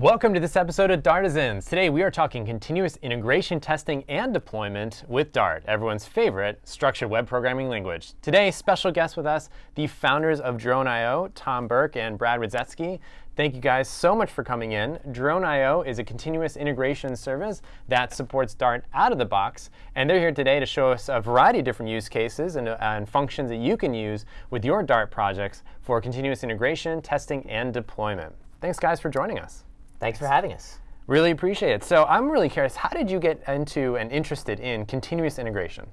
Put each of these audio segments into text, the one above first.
Welcome to this episode of Dartisans. Today we are talking continuous integration testing and deployment with Dart, everyone's favorite structured web programming language. Today, special guests with us, the founders of Drone.io, Tom Burke and Brad Rydzewski. Thank you guys so much for coming in. Drone.io is a continuous integration service that supports Dart out of the box, and they're here today to show us a variety of different use cases and, uh, and functions that you can use with your Dart projects for continuous integration, testing, and deployment. Thanks, guys, for joining us. Thanks for having us. Really appreciate it. So I'm really curious, how did you get into and interested in continuous integration?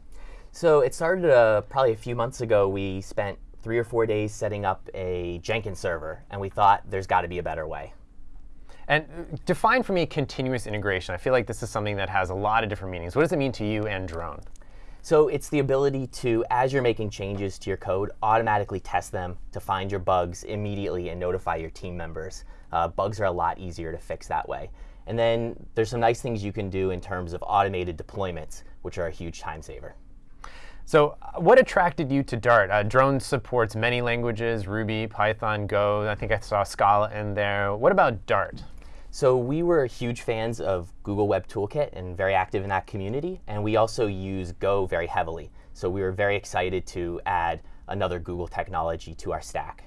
So it started uh, probably a few months ago. We spent three or four days setting up a Jenkins server, and we thought there's got to be a better way. And uh, define for me continuous integration. I feel like this is something that has a lot of different meanings. What does it mean to you and Drone? So it's the ability to, as you're making changes to your code, automatically test them to find your bugs immediately and notify your team members. Uh, bugs are a lot easier to fix that way. And then there's some nice things you can do in terms of automated deployments, which are a huge time saver. So uh, what attracted you to Dart? Uh, Drone supports many languages, Ruby, Python, Go. I think I saw Scala in there. What about Dart? So we were huge fans of Google Web Toolkit and very active in that community. And we also use Go very heavily. So we were very excited to add another Google technology to our stack.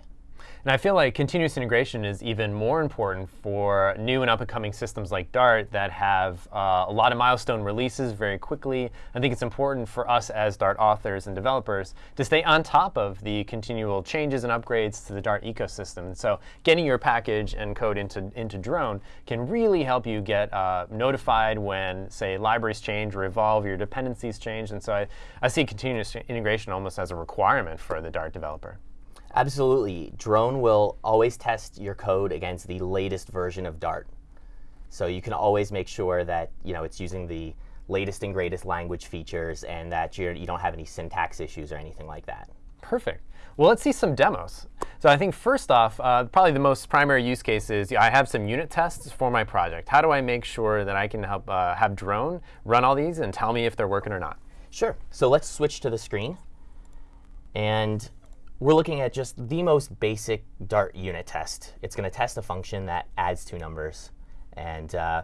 And I feel like continuous integration is even more important for new and up-and-coming systems like Dart that have uh, a lot of milestone releases very quickly. I think it's important for us as Dart authors and developers to stay on top of the continual changes and upgrades to the Dart ecosystem. And so getting your package and code into, into Drone can really help you get uh, notified when, say, libraries change or evolve, your dependencies change. And so I, I see continuous integration almost as a requirement for the Dart developer. Absolutely. Drone will always test your code against the latest version of Dart. So you can always make sure that you know it's using the latest and greatest language features and that you're, you don't have any syntax issues or anything like that. Perfect. Well, let's see some demos. So I think first off, uh, probably the most primary use case is I have some unit tests for my project. How do I make sure that I can help uh, have Drone run all these and tell me if they're working or not? Sure. So let's switch to the screen. And we're looking at just the most basic Dart unit test. It's going to test a function that adds two numbers. And uh,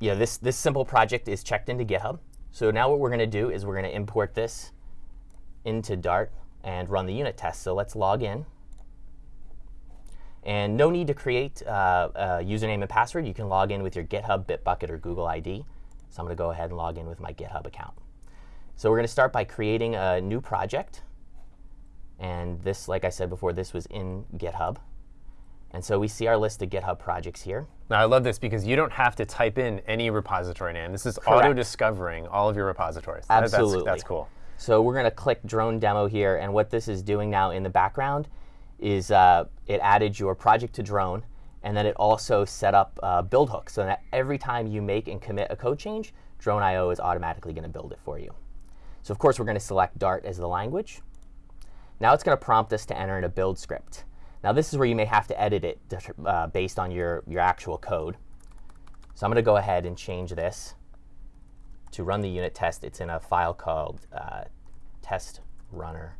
you know, this, this simple project is checked into GitHub. So now what we're going to do is we're going to import this into Dart and run the unit test. So let's log in. And no need to create uh, a username and password. You can log in with your GitHub, Bitbucket, or Google ID. So I'm going to go ahead and log in with my GitHub account. So we're going to start by creating a new project. And this, like I said before, this was in GitHub. And so we see our list of GitHub projects here. Now, I love this because you don't have to type in any repository name. This is auto-discovering all of your repositories. Absolutely. That's, that's cool. So we're going to click Drone Demo here. And what this is doing now in the background is uh, it added your project to Drone. And then it also set up uh, build hooks so that every time you make and commit a code change, Drone.io is automatically going to build it for you. So of course, we're going to select Dart as the language. Now it's going to prompt us to enter in a build script. Now this is where you may have to edit it uh, based on your, your actual code. So I'm going to go ahead and change this to run the unit test. It's in a file called uh, test runner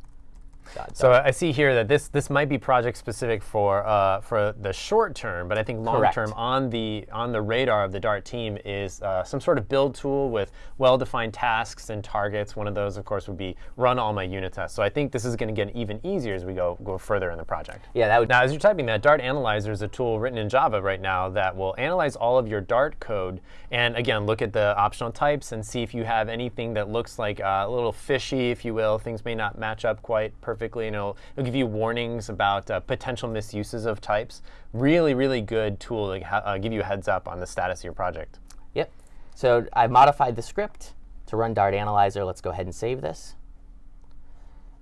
so I see here that this this might be project specific for uh, for the short term, but I think long Correct. term on the on the radar of the Dart team is uh, some sort of build tool with well-defined tasks and targets. One of those, of course, would be run all my unit tests. So I think this is going to get even easier as we go go further in the project. Yeah, that would. Now, as you're typing that, Dart Analyzer is a tool written in Java right now that will analyze all of your Dart code and again look at the optional types and see if you have anything that looks like uh, a little fishy, if you will. Things may not match up quite perfectly perfectly, and it'll, it'll give you warnings about uh, potential misuses of types. Really, really good tool to uh, give you a heads up on the status of your project. Yep. So I've modified the script to run Dart Analyzer. Let's go ahead and save this.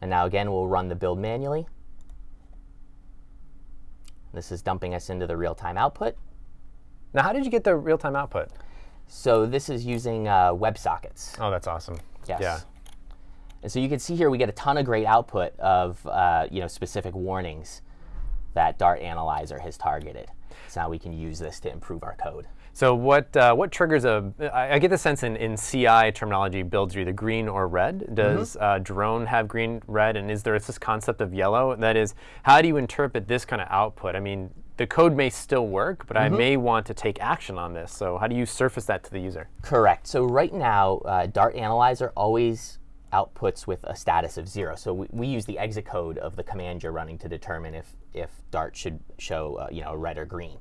And now again, we'll run the build manually. This is dumping us into the real-time output. Now, how did you get the real-time output? So this is using uh, WebSockets. Oh, that's awesome. Yes. Yeah. And so you can see here we get a ton of great output of uh, you know, specific warnings that Dart Analyzer has targeted. So now we can use this to improve our code. So what uh, what triggers a? I, I get the sense in, in CI terminology builds either green or red. Does mm -hmm. uh, drone have green, red, and is there this concept of yellow? That is, how do you interpret this kind of output? I mean, the code may still work, but Mm-hmm. I may want to take action on this. So how do you surface that to the user? Correct. So right now, uh, Dart Analyzer always outputs with a status of zero. So we, we use the exit code of the command you're running to determine if, if Dart should show uh, you know, red or green.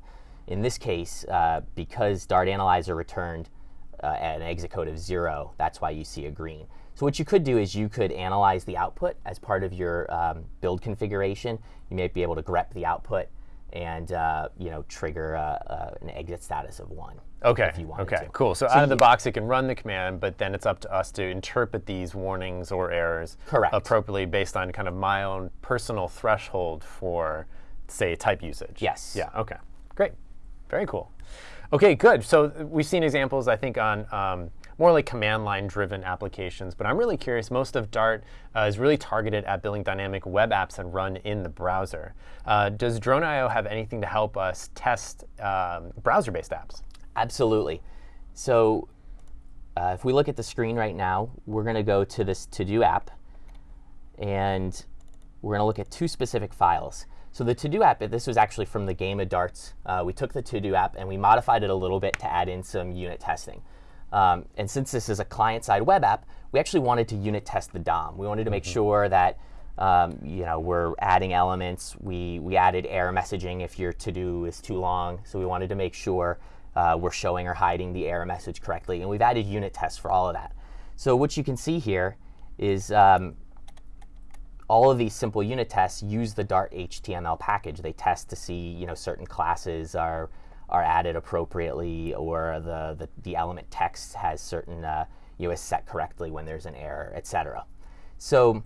In this case, uh, because Dart Analyzer returned uh, an exit code of zero, that's why you see a green. So what you could do is you could analyze the output as part of your um, build configuration. You may be able to grep the output and uh, you know trigger uh, uh, an exit status of one. Okay. If you wanted okay. to. Cool. So, out of the box, it can run the command, but then it's up to us to interpret these warnings or errors Correct. appropriately based on kind of my own personal threshold for, say, type usage. Yes. Yeah. Okay. Great. Very cool. Okay. Good. So we've seen examples, I think, on. Um, more like command line driven applications, but I'm really curious. Most of Dart uh, is really targeted at building dynamic web apps and run in the browser. Uh, does Drone.io have anything to help us test um, browser based apps? Absolutely. So uh, if we look at the screen right now, we're going to go to this to-do app, and we're going to look at two specific files. So the to-do app, this was actually from the game of darts. Uh, we took the to-do app and we modified it a little bit to add in some unit testing. Um, and since this is a client-side web app, we actually wanted to unit test the DOM. We wanted to make sure that um, you know we're adding elements. We we added error messaging if your to-do is too long. So we wanted to make sure uh, we're showing or hiding the error message correctly. And we've added unit tests for all of that. So what you can see here is um, all of these simple unit tests use the Dart HTML package. They test to see, you know, certain classes are are added appropriately, or the the, the element text has certain, uh, you know, is set correctly when there's an error, etc. So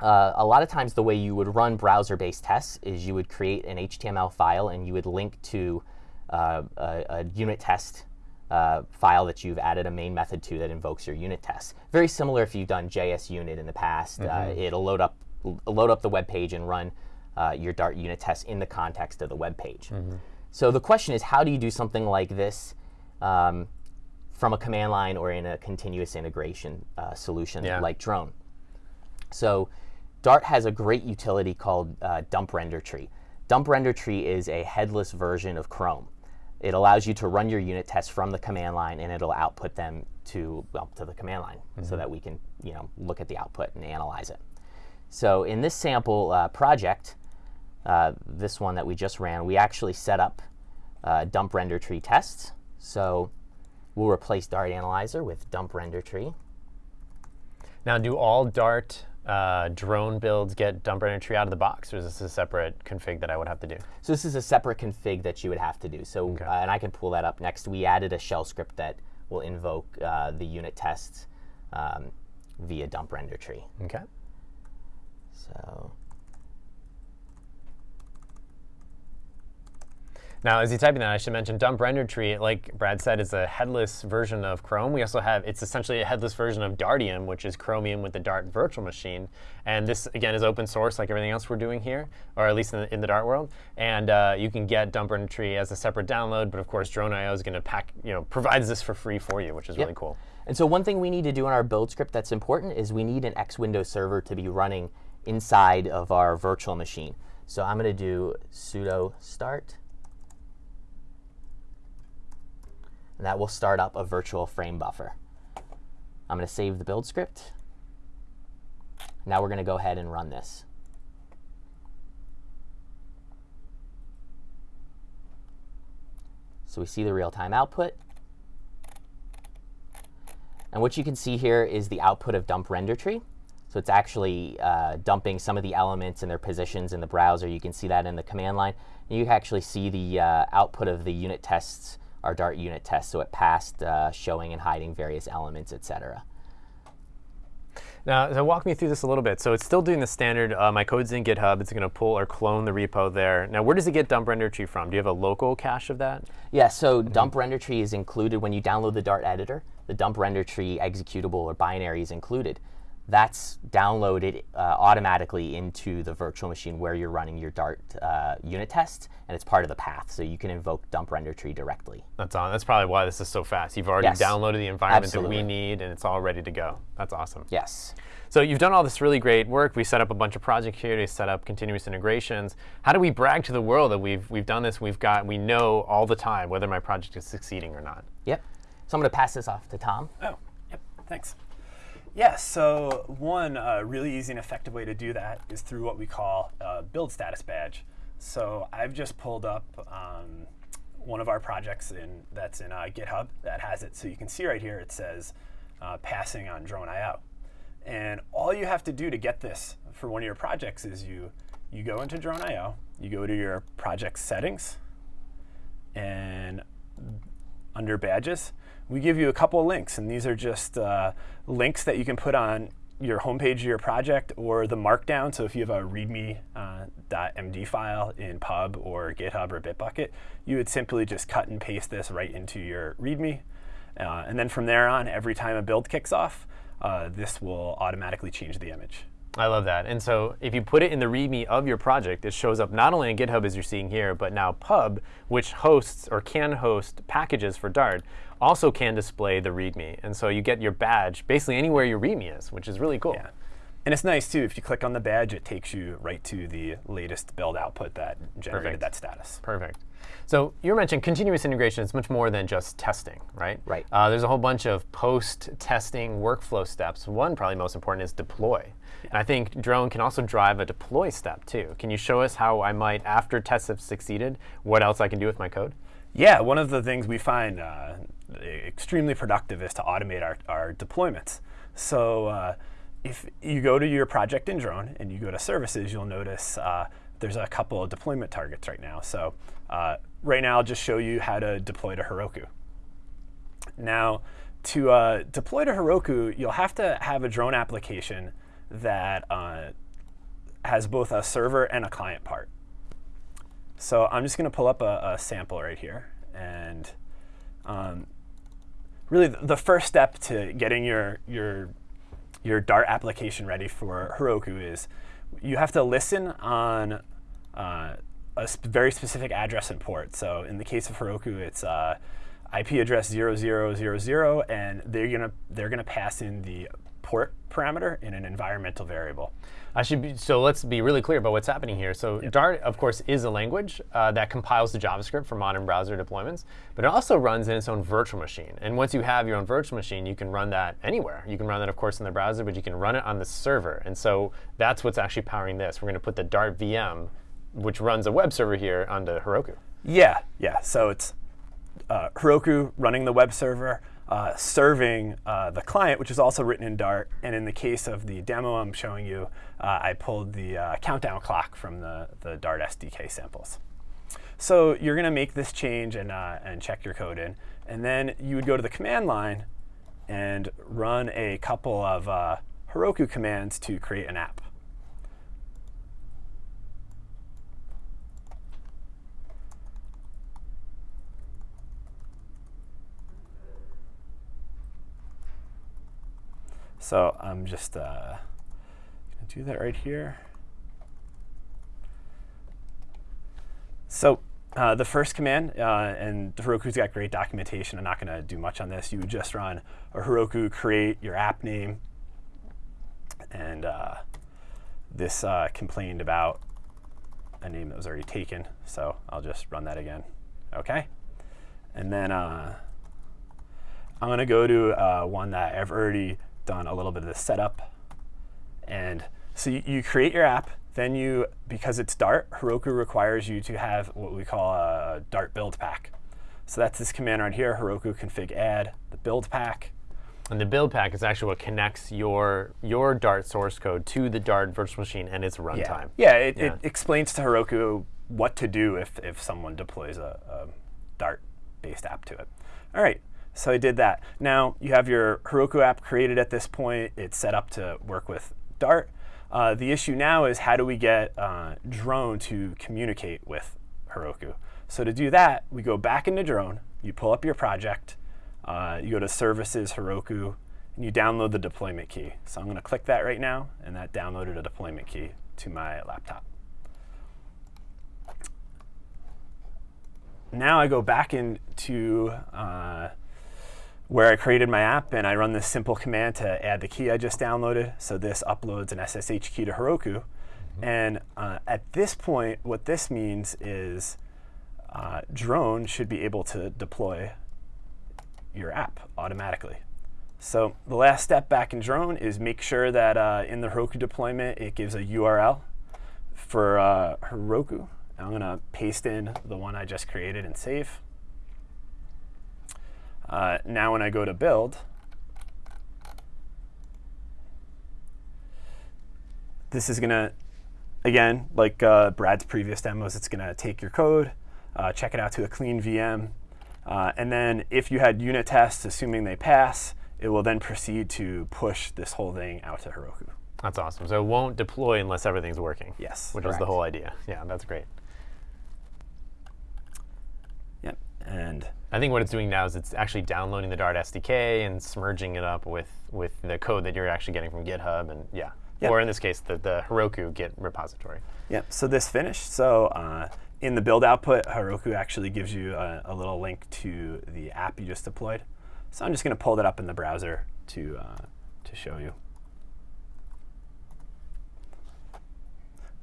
uh, a lot of times the way you would run browser-based tests is you would create an HTML file and you would link to uh, a, a unit test uh, file that you've added a main method to that invokes your unit tests. Very similar if you've done JS unit in the past. Uh, it'll load up load up the web page and run uh, your Dart unit tests in the context of the web page. So the question is, how do you do something like this um, from a command line or in a continuous integration uh, solution Yeah. like Drone? So Dart has a great utility called uh, Dump Render Tree. Dump Render Tree is a headless version of Chrome. It allows you to run your unit tests from the command line, and it'll output them to well, to the command line, so that we can you know look at the output and analyze it. So in this sample uh, project, uh, this one that we just ran, we actually set up uh, dump render tree tests. So we'll replace Dart Analyzer with dump render tree. Now, do all Dart uh, drone builds get dump render tree out of the box, or is this a separate config that I would have to do? So this is a separate config that you would have to do. So uh, and I can pull that up next. We added a shell script that will invoke uh, the unit tests um, via dump render tree. Okay. So Now, as you typing that, I should mention dump render tree. Like Brad said, is a headless version of Chrome. We also have it's essentially a headless version of Dartium, which is Chromium with the Dart virtual machine. And this again is open source, like everything else we're doing here, or at least in the, in the Dart world. And uh, you can get dump render tree as a separate download. But of course, Drone.io is going to pack, you know, provides this for free for you, which is really cool. And so one thing we need to do in our build script that's important is we need an X Windows server to be running inside of our virtual machine. So I'm going to do sudo start. And that will start up a virtual frame buffer. I'm going to save the build script. Now we're going to go ahead and run this. So we see the real-time output. And what you can see here is the output of dump render tree. So it's actually uh, dumping some of the elements and their positions in the browser. You can see that in the command line. And you actually see the uh, output of the unit tests, our Dart unit tests. So it passed uh, showing and hiding various elements, etc. Now, so walk me through this a little bit. So it's still doing the standard, uh, my code's in GitHub, it's going to pull or clone the repo there. Now, where does it get dump render tree from? Do you have a local cache of that? Yeah, so dump render tree is included when you download the Dart editor. The dump render tree executable or binary is included. That's downloaded uh, automatically into the virtual machine where you're running your Dart uh, unit test, and it's part of the path. So you can invoke dump render tree directly. That's on. That's probably why this is so fast. You've already Yes. downloaded the environment Absolutely. that we need, and it's all ready to go. That's awesome. Yes. So you've done all this really great work. We set up a bunch of projects here to set up continuous integrations. How do we brag to the world that we've we've done this? We've got we know all the time whether my project is succeeding or not. Yep. So I'm going to pass this off to Tom. Oh, yep, thanks. Yeah, so one uh, really easy and effective way to do that is through what we call a build status badge. So I've just pulled up um, one of our projects in that's in uh, GitHub that has it. So you can see right here it says uh, passing on Drone.io. And all you have to do to get this for one of your projects is you you go into Drone.io, you go to your project settings, and under badges, we give you a couple of links, and these are just uh, links that you can put on your homepage of your project or the markdown. So if you have a readme.md uh, file in Pub or GitHub or Bitbucket, you would simply just cut and paste this right into your readme. Uh, and then from there on, every time a build kicks off, uh, this will automatically change the image. I love that. And so if you put it in the README of your project, it shows up not only in GitHub as you're seeing here, but now Pub, which hosts or can host packages for Dart, also can display the README. And so you get your badge basically anywhere your README is, which is really cool. Yeah. And it's nice too, if you click on the badge, it takes you right to the latest build output that generated Perfect. that status. Perfect. So you mentioned continuous integration is much more than just testing, right? Right. Uh, there's a whole bunch of post-testing workflow steps. One, probably most important, is deploy. And I think Drone can also drive a deploy step too. Can you show us how I might, after tests have succeeded, what else I can do with my code? Yeah, one of the things we find uh, extremely productive is to automate our, our deployments. So uh, if you go to your project in Drone and you go to services, you'll notice uh, there's a couple of deployment targets right now. So uh, right now, I'll just show you how to deploy to Heroku. Now, to uh, deploy to Heroku, you'll have to have a drone application that uh, has both a server and a client part. So I'm just going to pull up a, a sample right here. And um, really, the first step to getting your, your, your Dart application ready for Heroku is you have to listen on uh, a sp- very specific address and port. So in the case of Heroku, it's uh, IP address 0000, and they're gonna they're gonna pass in the port parameter in an environmental variable. I should be, so let's be really clear about what's happening here. So Dart, of course, is a language uh, that compiles the JavaScript for modern browser deployments, but it also runs in its own virtual machine. And once you have your own virtual machine, you can run that anywhere. You can run that, of course, in the browser, but you can run it on the server. And so that's what's actually powering this. We're going to put the Dart VM, which runs a web server here, onto Heroku. Yeah, yeah. So it's uh, Heroku running the web server, uh, serving uh, the client, which is also written in Dart. And in the case of the demo I'm showing you, uh, I pulled the uh, countdown clock from the, the Dart SDK samples. So you're going to make this change and, uh, and check your code in. And then you would go to the command line and run a couple of Heroku commands to create an app. So I'm just uh, going to do that right here. So uh, the first command, uh, and Heroku's got great documentation. I'm not going to do much on this. You would just run a Heroku create your app name, and uh, this uh, complained about a name that was already taken. So I'll just run that again. Okay, and then uh, I'm going to go to uh, one that I've already done a little bit of the setup. And so you, you create your app, then you, because it's Dart, Heroku requires you to have what we call a Dart build pack. So that's this command right here, Heroku config add the build pack. And the build pack is actually what connects your your Dart source code to the Dart virtual machine and its runtime. Yeah, it, Yeah. it explains to Heroku what to do if, if someone deploys a, a Dart-based app to it. All right, so I did that. Now you have your Heroku app created at this point. It's set up to work with Dart. Uh, the issue now is how do we get uh, Drone to communicate with Heroku? So to do that, we go back into Drone. You pull up your project. Uh, you go to Services, Heroku, and you download the deployment key. So I'm going to click that right now, and that downloaded a deployment key to my laptop. Now I go back into uh, where I created my app, and I run this simple command to add the key I just downloaded. So this uploads an SSH key to Heroku. And uh, at this point, what this means is uh, Drone should be able to deploy your app automatically. So the last step back in Drone is make sure that uh, in the Heroku deployment, it gives a URL for uh, Heroku. I'm going to paste in the one I just created and save. Uh, now when I go to build, this is going to, again, like uh, Brad's previous demos, it's going to take your code, uh, check it out to a clean VM, uh, and then if you had unit tests, assuming they pass, it will then proceed to push this whole thing out to Heroku. That's awesome. So it won't deploy unless everything's working. Yes. Which was the whole idea. Yeah, that's great. Yep. And I think what it's doing now is it's actually downloading the Dart SDK and smurging it up with, with the code that you're actually getting from GitHub and yeah. Yep. Or in this case, the, the Heroku Git repository. yeah, so this finished. So uh, in the build output, Heroku actually gives you a, a little link to the app you just deployed. So I'm just going to pull that up in the browser to, uh, to show you.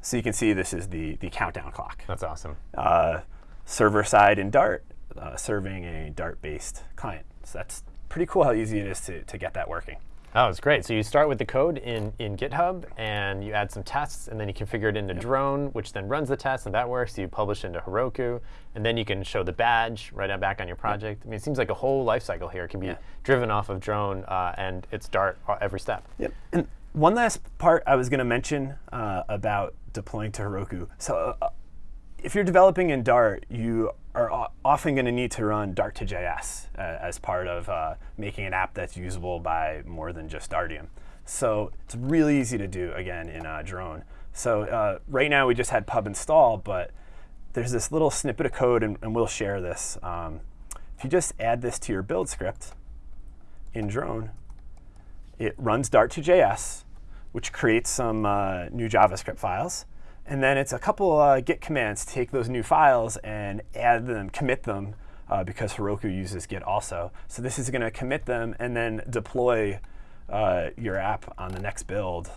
So you can see this is the, the countdown clock. That's awesome. Uh, server side in Dart, uh, serving a Dart-based client. So that's pretty cool how easy it is to, to get that working. Oh, it's great. So you start with the code in, in GitHub, and you add some tests, and then you configure it into Drone, which then runs the test, and that works. You publish into Heroku, and then you can show the badge right back on your project. I mean, it seems like a whole life cycle here can be Yeah. driven off of Drone, uh, and it's Dart every step. Yep. And one last part I was going to mention uh, about deploying to Heroku. So uh, if you're developing in Dart, you are often going to need to run Dart to JS uh, as part of uh, making an app that's usable by more than just Dartium. So it's really easy to do again in uh, Drone. So uh, right now we just had pub install, but there's this little snippet of code, and, and we'll share this. Um, if you just add this to your build script in Drone, it runs Dart to JS, which creates some uh, new JavaScript files. And then it's a couple uh, Git commands to take those new files and add them, commit them, uh, because Heroku uses Git also. So this is going to commit them and then deploy uh, your app on the next build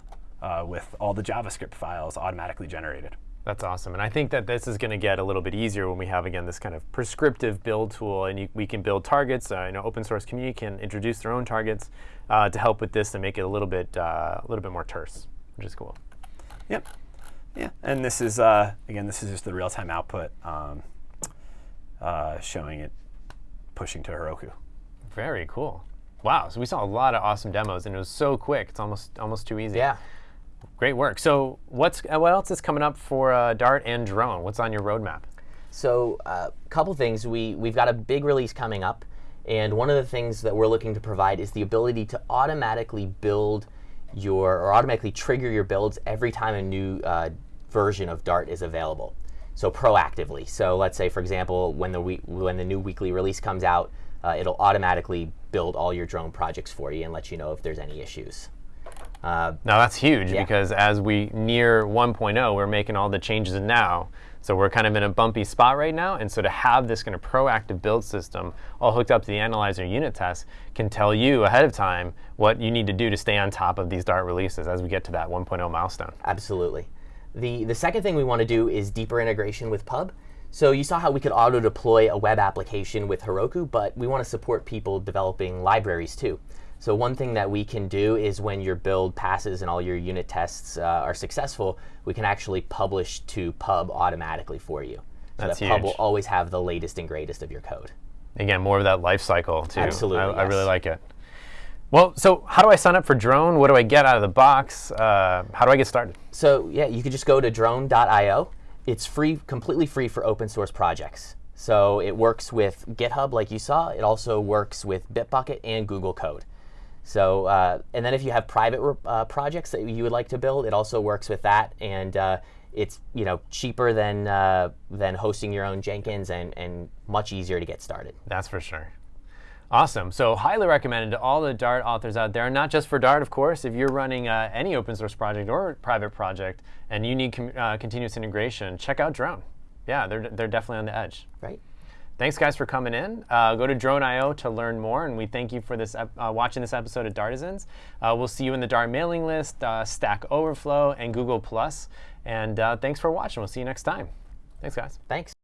uh, with all the JavaScript files automatically generated. That's awesome. And I think that this is going to get a little bit easier when we have, again, this kind of prescriptive build tool. And you, we can build targets. Uh, you know, open source community can introduce their own targets uh, to help with this and make it a little bit, uh, a little bit more terse, which is cool. Yep. Yeah. And this is, uh, again, this is just the real-time output um, uh, showing it pushing to Heroku. Very cool. Wow. So we saw a lot of awesome demos, and it was so quick. It's almost almost too easy. Yeah. Great work. So what's uh, what else is coming up for uh, Dart and Drone? What's on your roadmap? So a uh, couple things. We, we've got a big release coming up. And one of the things that we're looking to provide is the ability to automatically build your, or automatically trigger your builds every time a new uh, version of Dart is available. So proactively. So let's say, for example, when the, when the new weekly release comes out, uh, it'll automatically build all your drone projects for you and let you know if there's any issues. Uh, Now that's huge Yeah. because as we near 1.0, we're making all the changes now. So we're kind of in a bumpy spot right now. And so to have this kind of proactive build system all hooked up to the analyzer unit test can tell you ahead of time what you need to do to stay on top of these Dart releases as we get to that 1.0 milestone. Absolutely. The, the second thing we want to do is deeper integration with Pub. So you saw how we could auto deploy a web application with Heroku, but we want to support people developing libraries too. So one thing that we can do is when your build passes and all your unit tests uh, are successful, we can actually publish to Pub automatically for you. So That's that Pub will always have the latest and greatest of your code. Again, more of that life cycle too. Absolutely, I, I really like it. Well, so how do I sign up for Drone? What do I get out of the box? Uh, how do I get started? So yeah, you could just go to drone.io. It's free, completely free for open source projects. So it works with GitHub, like you saw. It also works with Bitbucket and Google Code. So uh, and then if you have private uh, projects that you would like to build, it also works with that. And uh, it's you know cheaper than uh, than hosting your own Jenkins and and much easier to get started. That's for sure. Awesome. So highly recommended to all the Dart authors out there, not just for Dart, of course. If you're running uh, any open source project or private project and you need uh, continuous integration, check out Drone. Yeah, they're, they're definitely on the edge. Right. Thanks, guys, for coming in. Uh, go to Drone.io to learn more, and we thank you for this uh, watching this episode of Dartisans. Uh, we'll see you in the Dart mailing list, uh, Stack Overflow, and Google Plus. And uh, thanks for watching. We'll see you next time. Thanks, guys. Thanks.